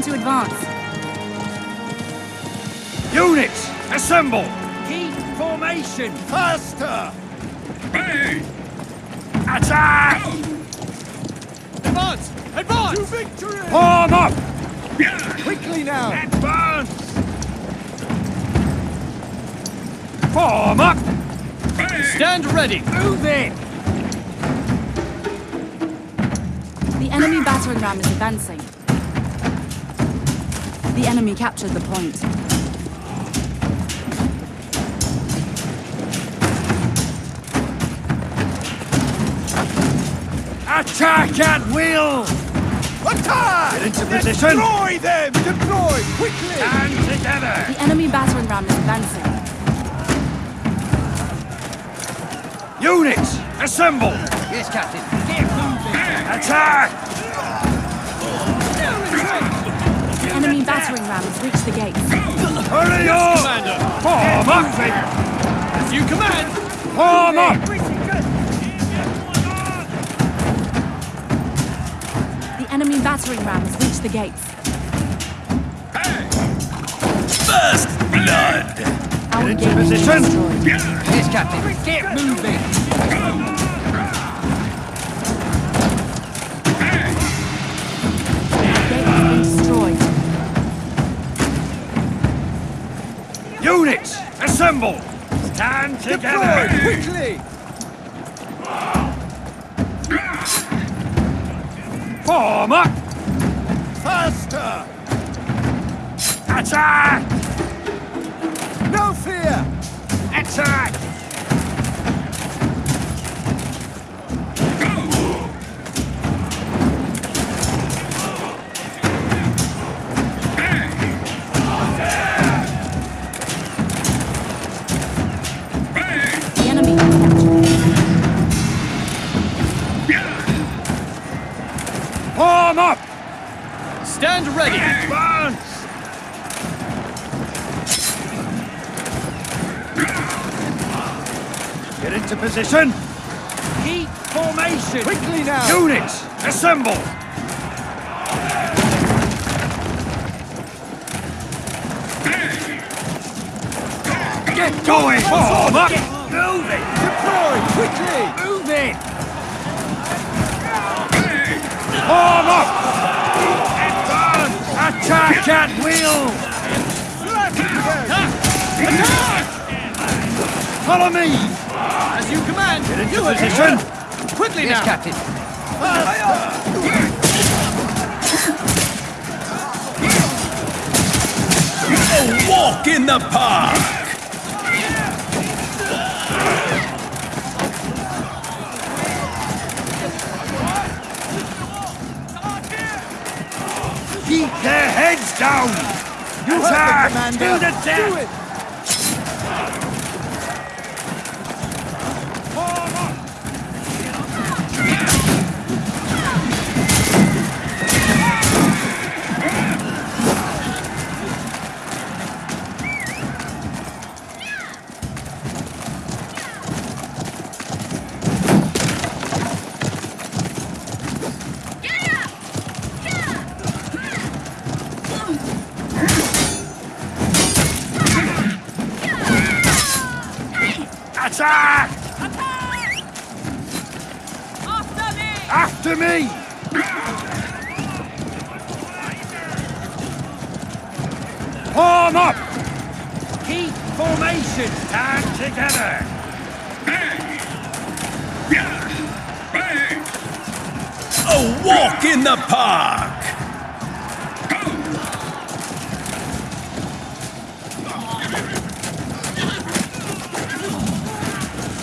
Preparing to advance. Units, assemble! Keep formation! Faster! Attack! Advance! Advance! To victory! Form up! Quickly now! Advance! Form up! Stand ready! Move in! The enemy battering ram is advancing. The enemy captured the point. Attack at will! Attack! Get into position! Destroy them! Deploy! Quickly! Stand together! The enemy battering ram is advancing. Units, assemble! Yes, Captain. Get moving! Attack! Enemy battering ram has reached the gates. Hurry up! Commander! Form up! As you command! Form up! The enemy battering ram has reached the gates. First blood! Our into gate is position. destroyed. Yes, Captain. Get moving! Units, assemble! Stand together! Deploy! Quickly! Form up! Faster! Attack! No fear! Attack! Stand ready! Advance! Get into position! Keep formation! Quickly now! Units, assemble! Get going! Form up! Move it! Deploy! Quickly! Move it! Form up! Advance! Attack at will! Follow me! As you command! Get into position! Quickly now! Captain. A walk in the park! Keep their heads down! You the To the death! Do it! Attack! After me! Form up! Keep formation! Stand together! A walk in the park!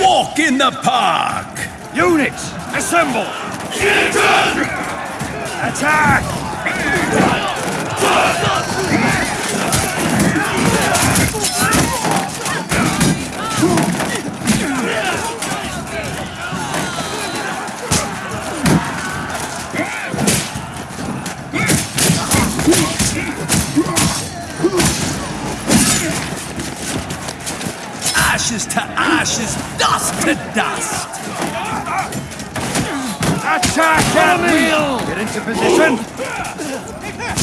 walk in the park! Units, assemble! Attack! Into position.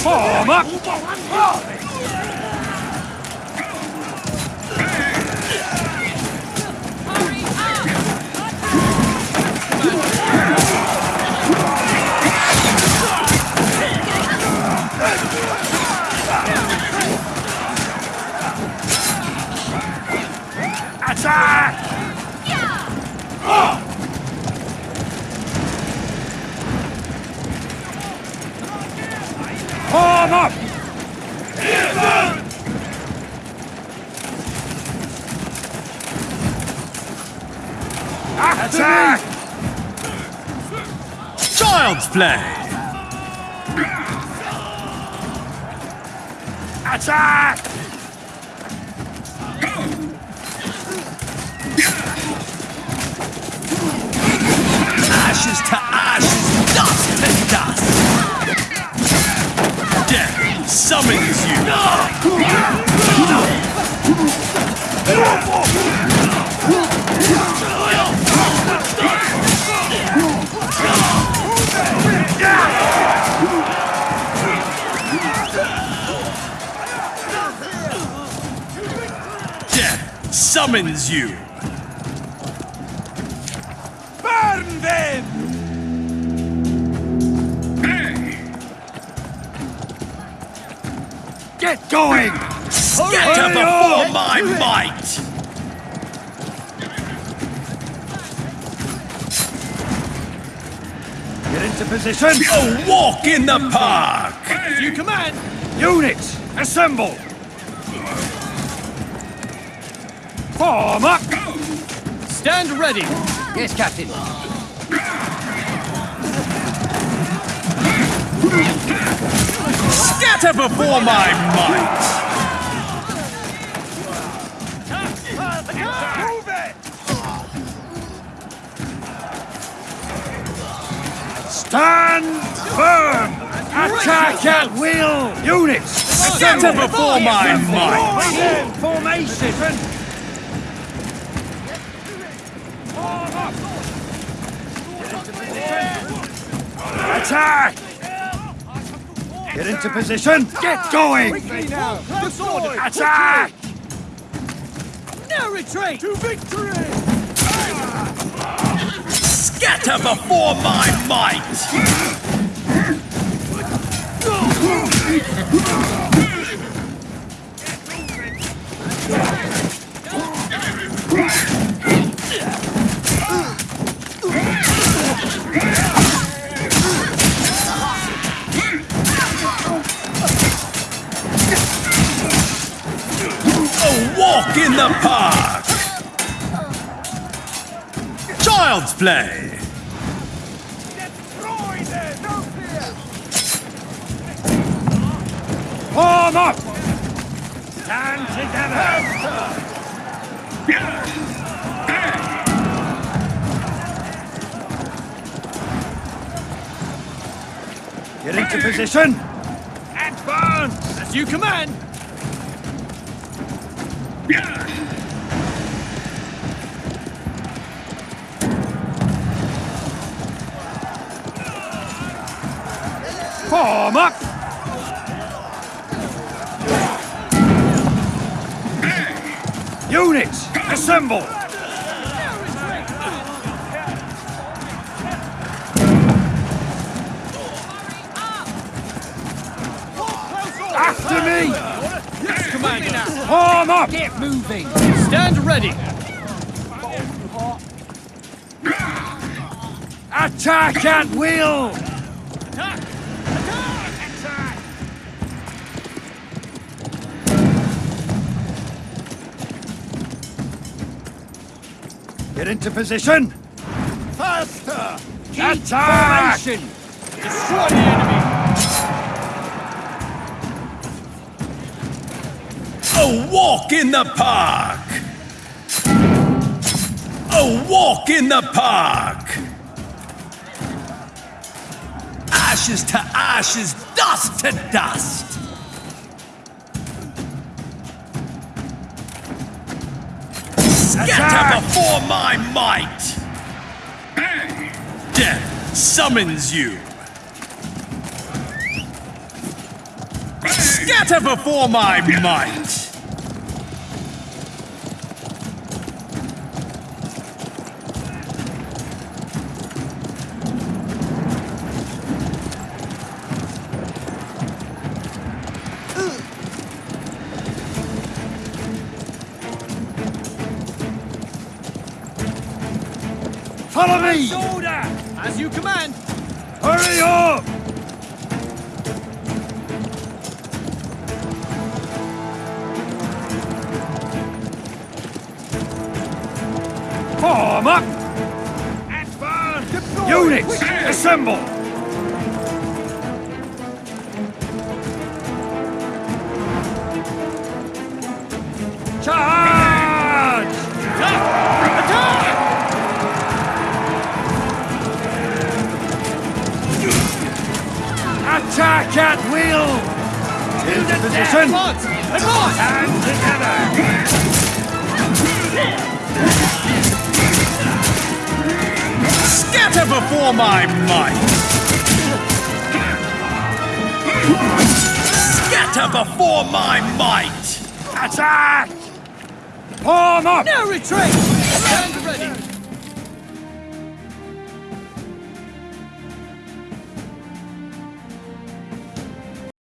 Form up! Play. Attack! Ashes to ashes, dust to dust. Death summons you. Death summons you. Burn them! Get going! Scatter before my might. Get into position! A walk in the park. As you command. Units, assemble! Form up! Stand ready. Yes, Captain. Scatter before my might. Stand firm! Attack at will! Units! Scatter before my might. Formation! Form up! Attack! Get into position! Get going! Attack! No retreat. To victory! Scatter before my might. Walk in the park. Child's play. Destroy them! No fear! Form up! Stand together! Get into position! Advance! As you command. Form up! Units, assemble! Form up! Get moving. Stand ready. Attack at will! Get into position! Faster! Keep Attack! formation. Destroy the enemy! A walk in the park! A walk in the park! Ashes to ashes, dust to dust! Scatter before my might! Death summons you! Scatter before my might! Follow me! Order! As you command! Hurry up! Form up! Advance! Units, assemble! Position! Advance! Advance! And together! Scatter before my might! Scatter before my might! Attack! Form up! No retreat! Stand ready!